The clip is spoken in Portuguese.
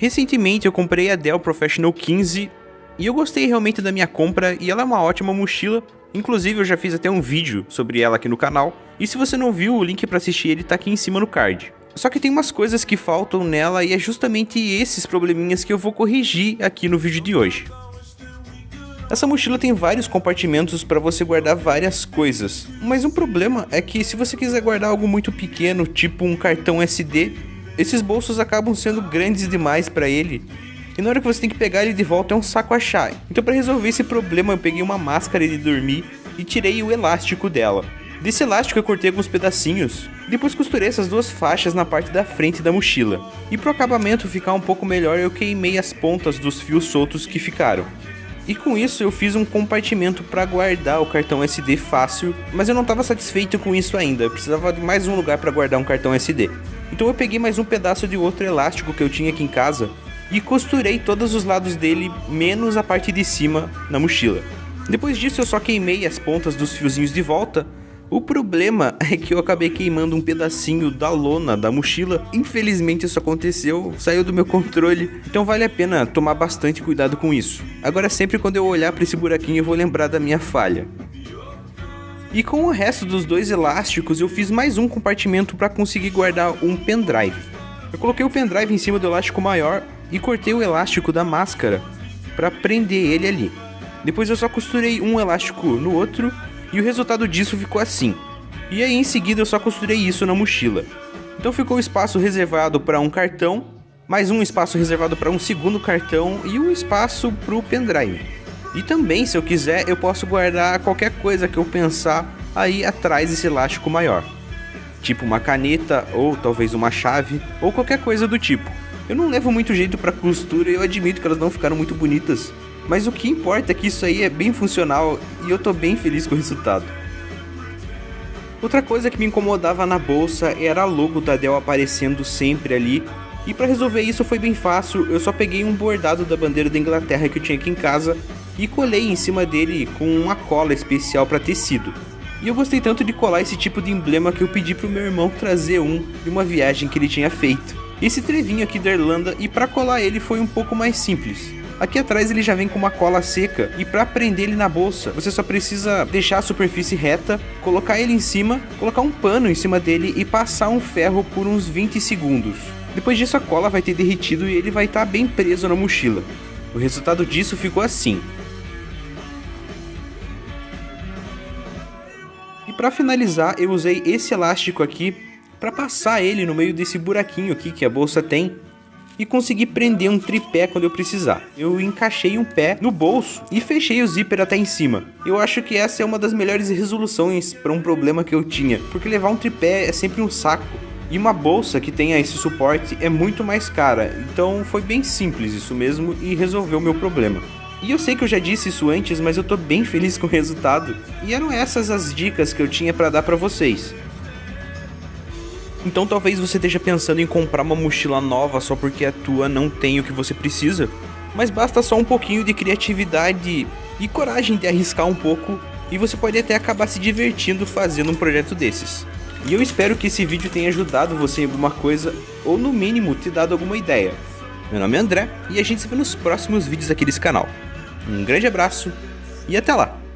Recentemente eu comprei a Dell Professional 15 e eu gostei realmente da minha compra e ela é uma ótima mochila. Inclusive eu já fiz até um vídeo sobre ela aqui no canal. E se você não viu, o link para assistir ele tá aqui em cima no card. Só que tem umas coisas que faltam nela e é justamente esses probleminhas que eu vou corrigir aqui no vídeo de hoje. Essa mochila tem vários compartimentos para você guardar várias coisas, mas um problema é que se você quiser guardar algo muito pequeno, tipo um cartão SD, esses bolsos acabam sendo grandes demais para ele. E na hora que você tem que pegar ele de volta é um saco achar. Então para resolver esse problema eu peguei uma máscara de dormir e tirei o elástico dela. Desse elástico eu cortei alguns pedacinhos, depois costurei essas duas faixas na parte da frente da mochila. E para o acabamento ficar um pouco melhor eu queimei as pontas dos fios soltos que ficaram. E com isso eu fiz um compartimento para guardar o cartão SD fácil, mas eu não estava satisfeito com isso ainda, eu precisava de mais um lugar para guardar um cartão SD. Então eu peguei mais um pedaço de outro elástico que eu tinha aqui em casa e costurei todos os lados dele, menos a parte de cima na mochila. Depois disso eu só queimei as pontas dos fiozinhos de volta o problema é que eu acabei queimando um pedacinho da lona da mochila. Infelizmente isso aconteceu, saiu do meu controle, então vale a pena tomar bastante cuidado com isso. Agora sempre quando eu olhar para esse buraquinho eu vou lembrar da minha falha. E com o resto dos dois elásticos eu fiz mais um compartimento para conseguir guardar um pendrive. Eu coloquei o pendrive em cima do elástico maior e cortei o elástico da máscara para prender ele ali. Depois eu só costurei um elástico no outro e o resultado disso ficou assim. E aí em seguida eu só costurei isso na mochila. Então ficou espaço reservado para um cartão, mais um espaço reservado para um segundo cartão e um espaço para o pendrive. E também, se eu quiser, eu posso guardar qualquer coisa que eu pensar aí atrás desse elástico maior. Tipo uma caneta, ou talvez uma chave, ou qualquer coisa do tipo. Eu não levo muito jeito para costura e eu admito que elas não ficaram muito bonitas, mas o que importa é que isso aí é bem funcional e eu tô bem feliz com o resultado. Outra coisa que me incomodava na bolsa era a logo da Dell aparecendo sempre ali, e para resolver isso foi bem fácil, eu só peguei um bordado da bandeira da Inglaterra que eu tinha aqui em casa e colei em cima dele com uma cola especial para tecido. E eu gostei tanto de colar esse tipo de emblema que eu pedi pro meu irmão trazer um de uma viagem que ele tinha feito. Esse trevinho aqui da Irlanda e para colar ele foi um pouco mais simples. Aqui atrás ele já vem com uma cola seca e para prender ele na bolsa, você só precisa deixar a superfície reta, colocar ele em cima, colocar um pano em cima dele e passar um ferro por uns 20 segundos. Depois disso a cola vai ter derretido e ele vai estar tá bem preso na mochila. O resultado disso ficou assim. Para finalizar, eu usei esse elástico aqui para passar ele no meio desse buraquinho aqui que a bolsa tem e consegui prender um tripé quando eu precisar. Eu encaixei um pé no bolso e fechei o zíper até em cima. Eu acho que essa é uma das melhores resoluções para um problema que eu tinha, porque levar um tripé é sempre um saco. E uma bolsa que tenha esse suporte é muito mais cara, então foi bem simples isso mesmo e resolveu meu problema. E eu sei que eu já disse isso antes, mas eu tô bem feliz com o resultado. E eram essas as dicas que eu tinha para dar para vocês. Então talvez você esteja pensando em comprar uma mochila nova só porque a tua não tem o que você precisa, mas basta só um pouquinho de criatividade e coragem de arriscar um pouco e você pode até acabar se divertindo fazendo um projeto desses. E eu espero que esse vídeo tenha ajudado você em alguma coisa ou no mínimo te dado alguma ideia. Meu nome é André e a gente se vê nos próximos vídeos aqui desse canal. Um grande abraço e até lá!